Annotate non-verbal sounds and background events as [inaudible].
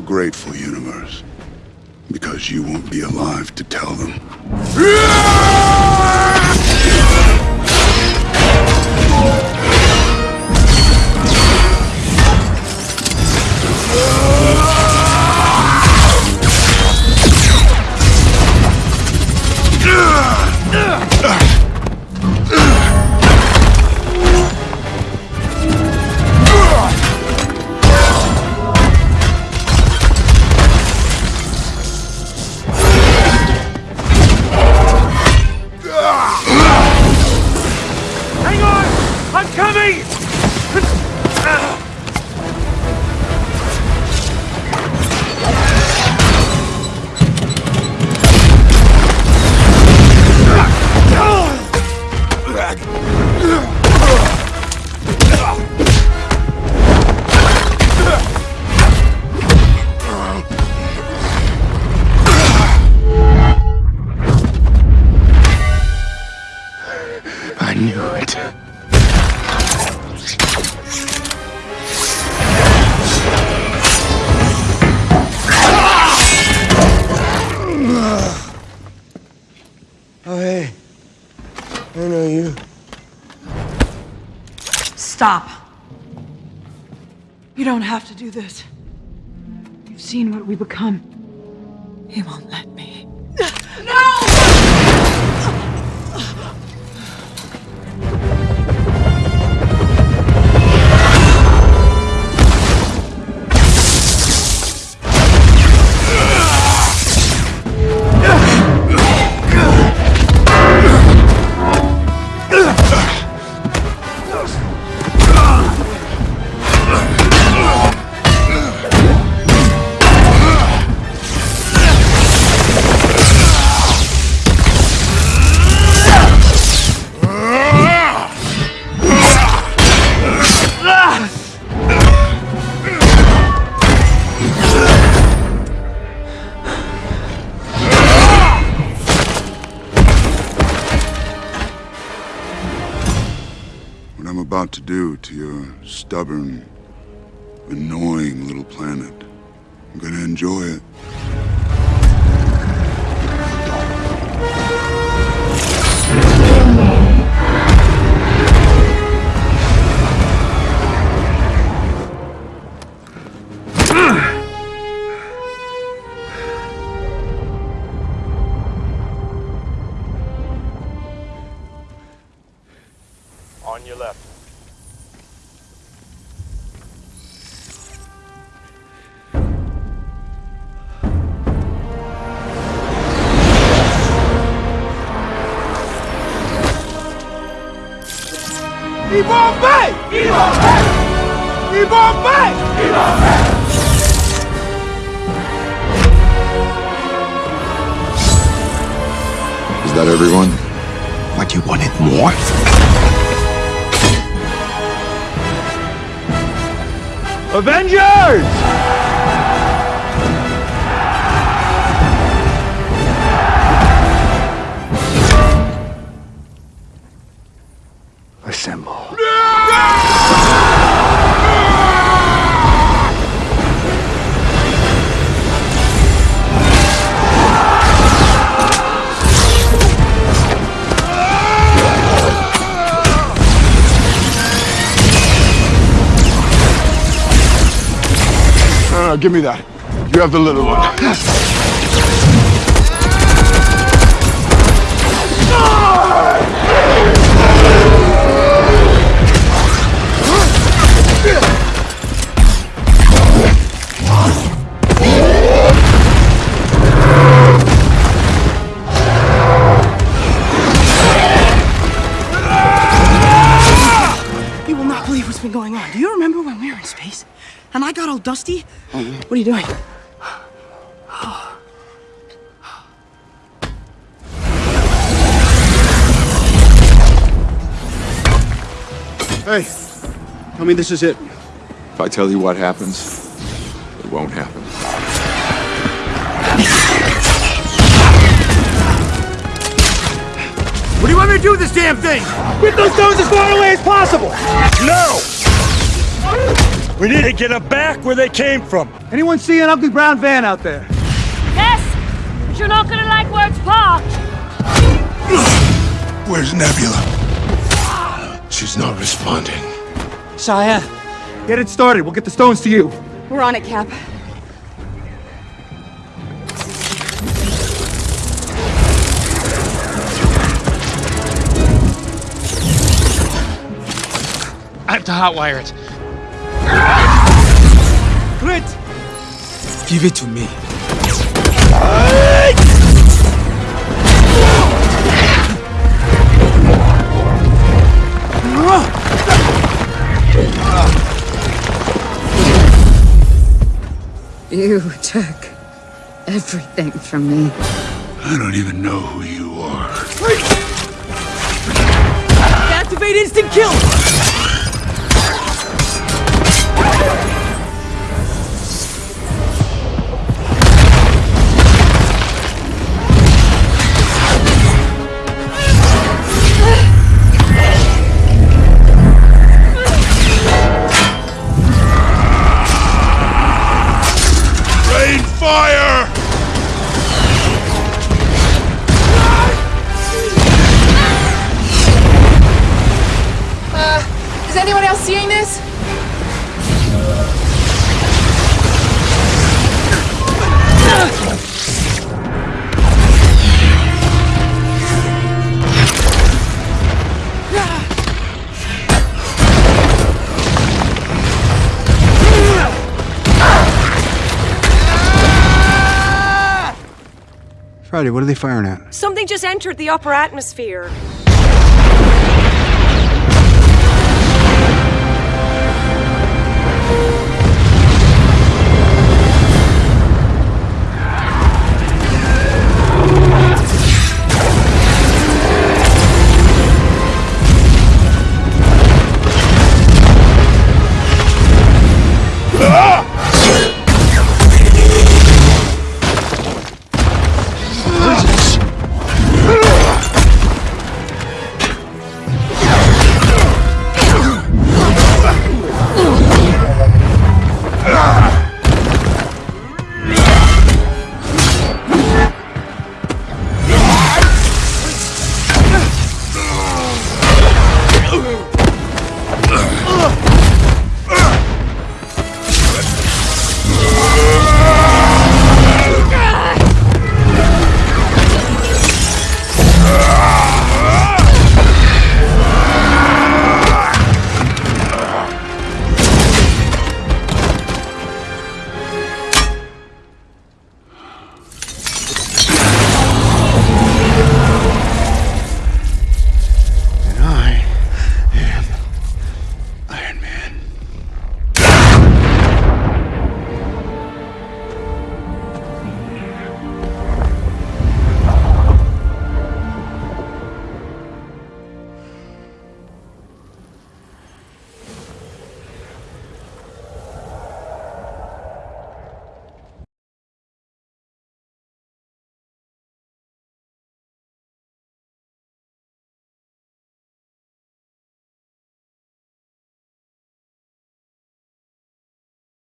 A grateful universe. Because you won't be alive to tell them. I know you. Stop. You don't have to do this. You've seen what we become. He won't let about to do to your stubborn, annoying little planet. I'm gonna enjoy it. On Is that everyone? What, you wanted more? Avengers! Give me that. You have the little one. You will not believe what's been going on. Do you remember when we were in space? And I got all dusty? Oh, what are you doing? Hey, tell me this is it. If I tell you what happens, it won't happen. What do you want me to do with this damn thing? Get those stones as far away as possible! No! We need to get them back where they came from. Anyone see an ugly brown van out there? Yes, but you're not gonna like where it's parked. [sighs] Where's Nebula? She's not responding. Shia, get it started. We'll get the stones to you. We're on it, Cap. I have to hotwire it. Clint! Give it to me. [laughs] You took everything from me. I don't even know who you are. Activate instant kill! Fire! Uh, is anyone else seeing this? Friday, what are they firing at? Something just entered the upper atmosphere.